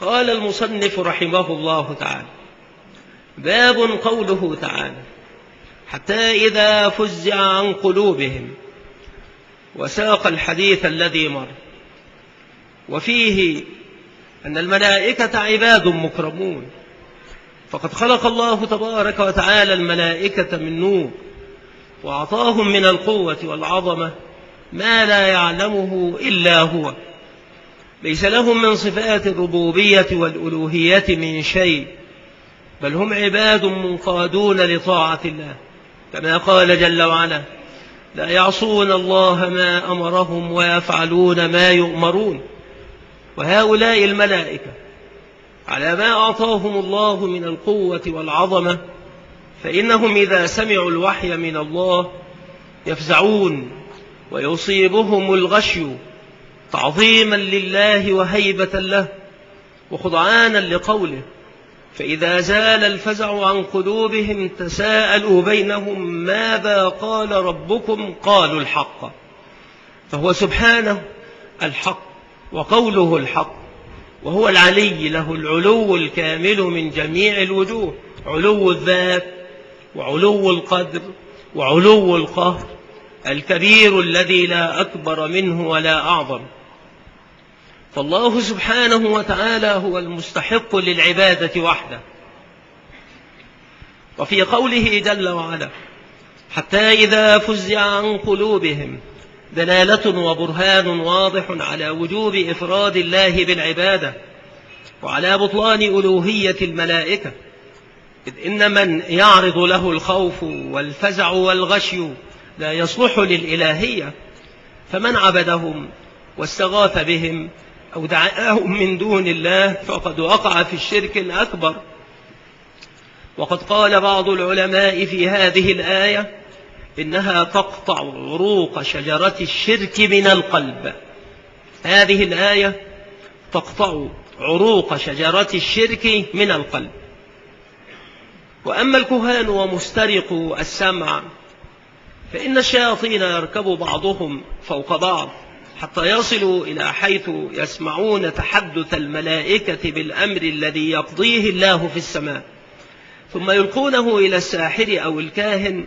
قال المصنف رحمه الله تعالى باب قوله تعالى حتى إذا فزع عن قلوبهم وساق الحديث الذي مر. وفيه أن الملائكة عباد مكرمون. فقد خلق الله تبارك وتعالى الملائكة من نور وأعطاهم من القوة والعظمة ما لا يعلمه إلا هو. ليس لهم من صفات الربوبية والألوهية من شيء بل هم عباد منقادون لطاعة الله. كما قال جل وعلا لا يعصون الله ما أمرهم ويفعلون ما يؤمرون وهؤلاء الملائكة على ما أعطاهم الله من القوة والعظمة فإنهم إذا سمعوا الوحي من الله يفزعون ويصيبهم الغشي تعظيما لله وهيبة له وخضعانا لقوله فإذا زال الفزع عن قلوبهم تساءلوا بينهم ماذا قال ربكم؟ قالوا الحق. فهو سبحانه الحق وقوله الحق وهو العلي له العلو الكامل من جميع الوجوه علو الذات وعلو القدر وعلو القهر الكبير الذي لا أكبر منه ولا أعظم. فالله سبحانه وتعالى هو المستحق للعبادة وحده. وفي قوله جل وعلا حتى إذا فزع عن قلوبهم دلالة وبرهان واضح على وجوب إفراد الله بالعبادة وعلى بطلان ألوهية الملائكة إذ إن من يعرض له الخوف والفزع والغشي لا يصلح للإلهية فمن عبدهم واستغاث بهم أو دعاهم من دون الله فقد وقع في الشرك الأكبر. وقد قال بعض العلماء في هذه الآية إنها تقطع عروق شجرة الشرك من القلب. هذه الآية تقطع عروق شجرة الشرك من القلب. وأما الكهان ومسترق السمع فإن الشياطين يركب بعضهم فوق بعض. حتى يصلوا إلى حيث يسمعون تحدث الملائكة بالأمر الذي يقضيه الله في السماء. ثم يلقونه إلى الساحر أو الكاهن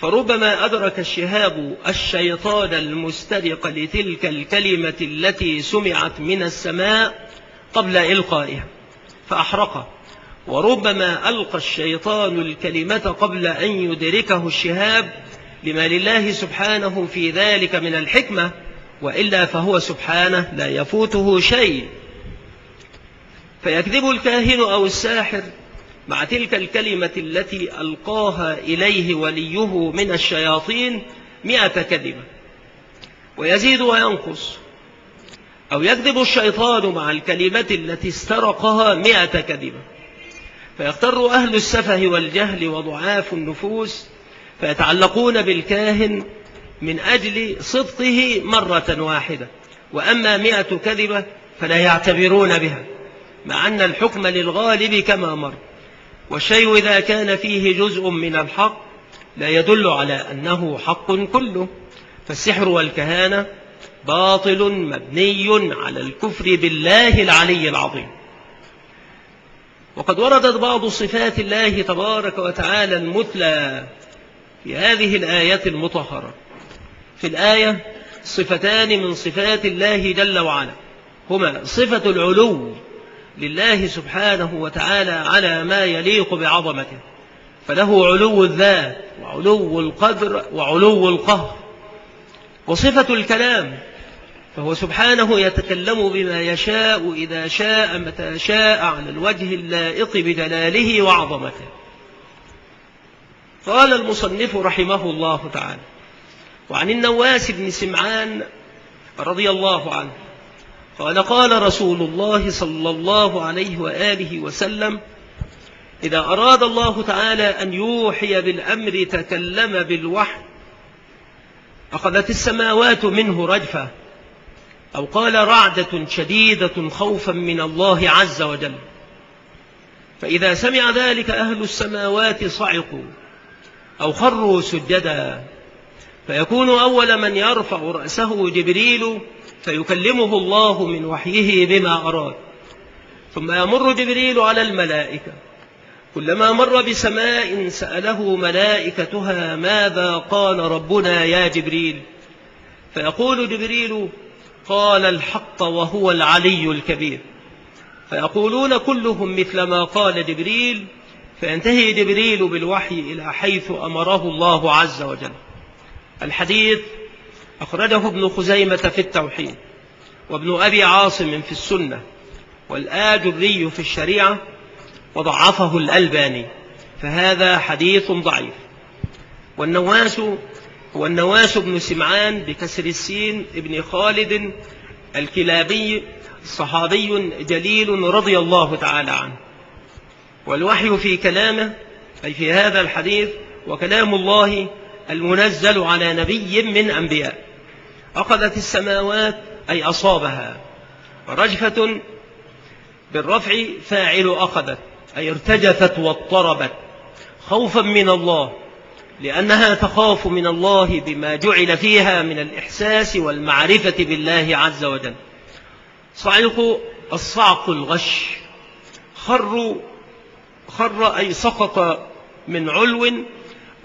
فربما أدرك الشهاب الشيطان المسترق لتلك الكلمة التي سمعت من السماء قبل إلقائها فأحرقه. وربما ألقى الشيطان الكلمة قبل أن يدركه الشهاب لما لله سبحانه في ذلك من الحكمة وإلا فهو سبحانه لا يفوته شيء. فيكذب الكاهن أو الساحر مع تلك الكلمة التي ألقاها إليه وليه من الشياطين مئة كذبة. ويزيد وينقص. أو يكذب الشيطان مع الكلمة التي استرقها مئة كذبة. فيختر أهل السفه والجهل وضعاف النفوس. فيتعلقون بالكاهن من أجل صدقه مرة واحدة. وأما مئة كذبة فلا يعتبرون بها مع أن الحكم للغالب كما مر. والشيء إذا كان فيه جزء من الحق لا يدل على أنه حق كله. فالسحر والكهانة باطل مبني على الكفر بالله العلي العظيم. وقد وردت بعض صفات الله تبارك وتعالى المثلى في هذه الآية المطهرة. في الآية صفتان من صفات الله جل وعلا. هما صفة العلو لله سبحانه وتعالى على ما يليق بعظمته. فله علو الذات وعلو القدر وعلو القهر. وصفة الكلام فهو سبحانه يتكلم بما يشاء إذا شاء متى شاء على الوجه اللائق بجلاله وعظمته. قال المصنف رحمه الله تعالى وعن النواس بن سمعان رضي الله عنه. قال قال رسول الله صلى الله عليه وآله وسلم إذا أراد الله تعالى أن يوحي بالأمر تكلم بالوحي أخذت السماوات منه رجفة أو قال رعدة شديدة خوفا من الله عز وجل. فإذا سمع ذلك أهل السماوات صعقوا أو خروا سجدا. فيكون أول من يرفع رأسه جبريل فيكلمه الله من وحيه بما أراد. ثم يمر جبريل على الملائكة. كلما مر بسماء سأله ملائكتها ماذا قال ربنا يا جبريل؟ فيقول جبريل قال الحق وهو العلي الكبير. فيقولون كلهم مثل ما قال جبريل. فينتهي جبريل بالوحي إلى حيث أمره الله عز وجل. الحديث أخرجه ابن خزيمة في التوحيد وابن أبي عاصم في السنة والآجري في الشريعة وضعفه الألباني فهذا حديث ضعيف. والنواس هو النواس بن سمعان بكسر السين ابن خالد الكلابي صحابي جليل رضي الله تعالى عنه. والوحي في كلامه أي في هذا الحديث وكلام الله المنزل على نبي من أنبياء. أخذت السماوات أي أصابها. ورجفة بالرفع فاعل أخذت أي ارتجفت واضطربت. خوفا من الله لأنها تخاف من الله بما جعل فيها من الإحساس والمعرفة بالله عز وجل. صعق الصعق الغش. خروا خر أي سقط من علو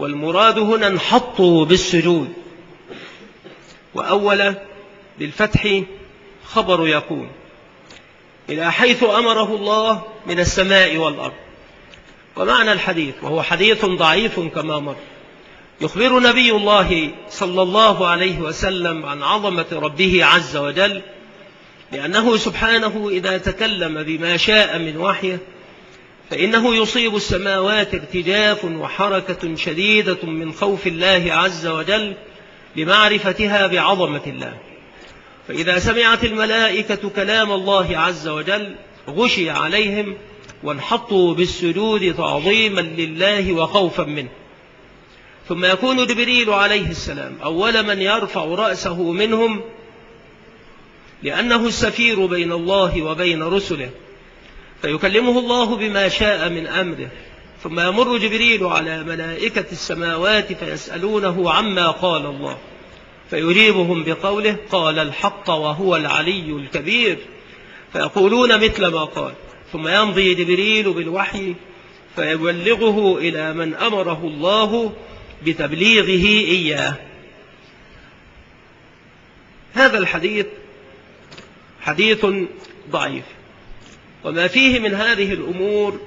والمراد هنا انحطوا بالسجود. وأول بالفتح خبر يكون إلى حيث أمره الله من السماء والأرض. ومعنى الحديث وهو حديث ضعيف كما مر. يخبر نبي الله صلى الله عليه وسلم عن عظمة ربه عز وجل لأنه سبحانه إذا تكلم بما شاء من وحيه فإنه يصيب السماوات ارتجاف وحركة شديدة من خوف الله عز وجل لمعرفتها بعظمة الله. فإذا سمعت الملائكة كلام الله عز وجل غشي عليهم وانحطوا بالسجود تعظيما لله وخوفا منه. ثم يكون جبريل عليه السلام أول من يرفع رأسه منهم لأنه السفير بين الله وبين رسله. فيكلمه الله بما شاء من أمره. ثم يمر جبريل على ملائكة السماوات فيسألونه عما قال الله. فيجيبهم بقوله قال الحق وهو العلي الكبير. فيقولون مثل ما قال. ثم يمضي جبريل بالوحي فيبلغه إلى من أمره الله بتبليغه إياه. هذا الحديث حديث ضعيف. وما فيه من هذه الأمور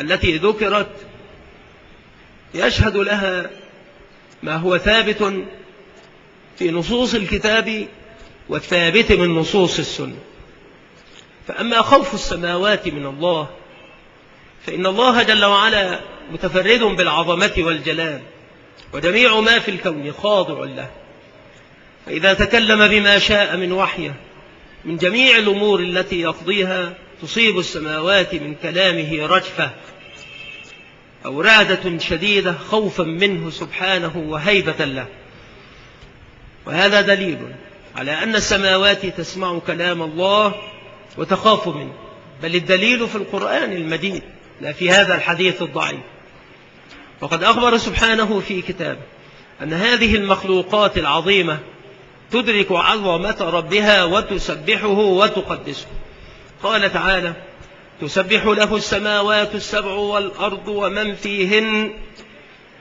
التي ذكرت يشهد لها ما هو ثابت في نصوص الكتاب والثابت من نصوص السنة. فأما خوف السماوات من الله فإن الله جل وعلا متفرد بالعظمة والجلال وجميع ما في الكون خاضع له. فإذا تكلم بما شاء من وحيه من جميع الأمور التي يقضيها تصيب السماوات من كلامه رجفة. أو رعدة شديدة خوفا منه سبحانه وهيبة له. وهذا دليل على أن السماوات تسمع كلام الله وتخاف منه. بل الدليل في القرآن المجيد لا في هذا الحديث الضعيف. وقد أخبر سبحانه في كتابه أن هذه المخلوقات العظيمة تدرك عظمة ربها وتسبحه وتقدسه. قال تعالى تسبح له السماوات السبع والأرض ومن فيهن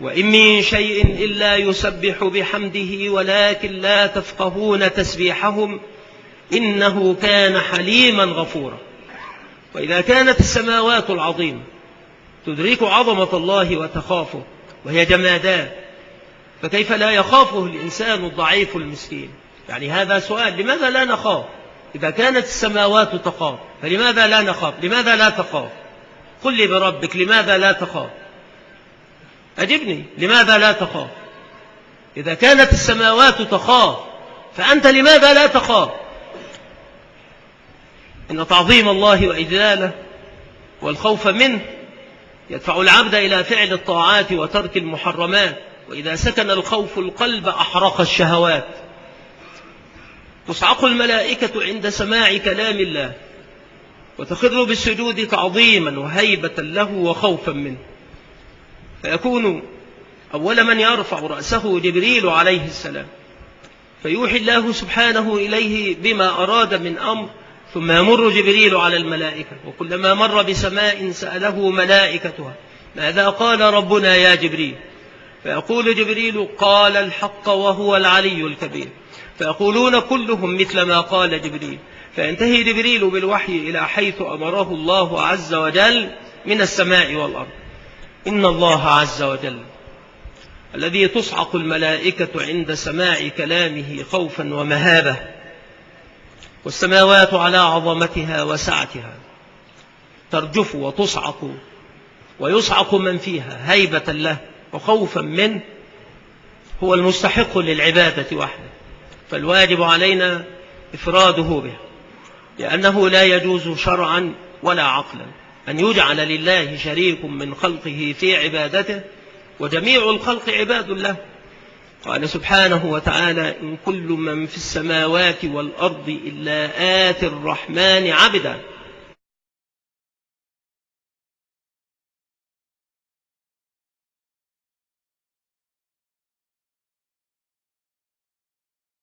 وإن من شيء إلا يسبح بحمده ولكن لا تفقهون تسبيحهم إنه كان حليما غفورا. وإذا كانت السماوات العظيمة تدرك عظمة الله وتخافه وهي جمادات فكيف لا يخافه الإنسان الضعيف المسكين؟ يعني هذا سؤال لماذا لا نخاف؟ إذا كانت السماوات تخاف فلماذا لا نخاف؟ لماذا لا تخاف؟ قل لي بربك لماذا لا تخاف؟ أجبني لماذا لا تخاف؟ إذا كانت السماوات تخاف فأنت لماذا لا تخاف؟ إن تعظيم الله وإجلاله والخوف منه يدفع العبد إلى فعل الطاعات وترك المحرمات. وإذا سكن الخوف القلب أحرق الشهوات. تصعق الملائكة عند سماع كلام الله وتخر بالسجود تعظيما وهيبة له وخوفا منه. فيكون أول من يرفع رأسه جبريل عليه السلام فيوحي الله سبحانه إليه بما أراد من أمر ثم يمر جبريل على الملائكة وكلما مر بسماء سأله ملائكتها ماذا قال ربنا يا جبريل؟ فيقول جبريل قال الحق وهو العلي الكبير. فيقولون كلهم مثل ما قال جبريل. فينتهي جبريل بالوحي إلى حيث أمره الله عز وجل من السماء والأرض. إن الله عز وجل الذي تصعق الملائكة عند سماع كلامه خوفا ومهابة والسماوات على عظمتها وسعتها ترجف وتصعق ويصعق من فيها هيبة له. وخوفا منه هو المستحق للعبادة وحده. فالواجب علينا إفراده به لأنه لا يجوز شرعا ولا عقلا أن يجعل لله شريك من خلقه في عبادته وجميع الخلق عباد له. قال سبحانه وتعالى إن كل من في السماوات والأرض إلا آت الرحمن عبدا.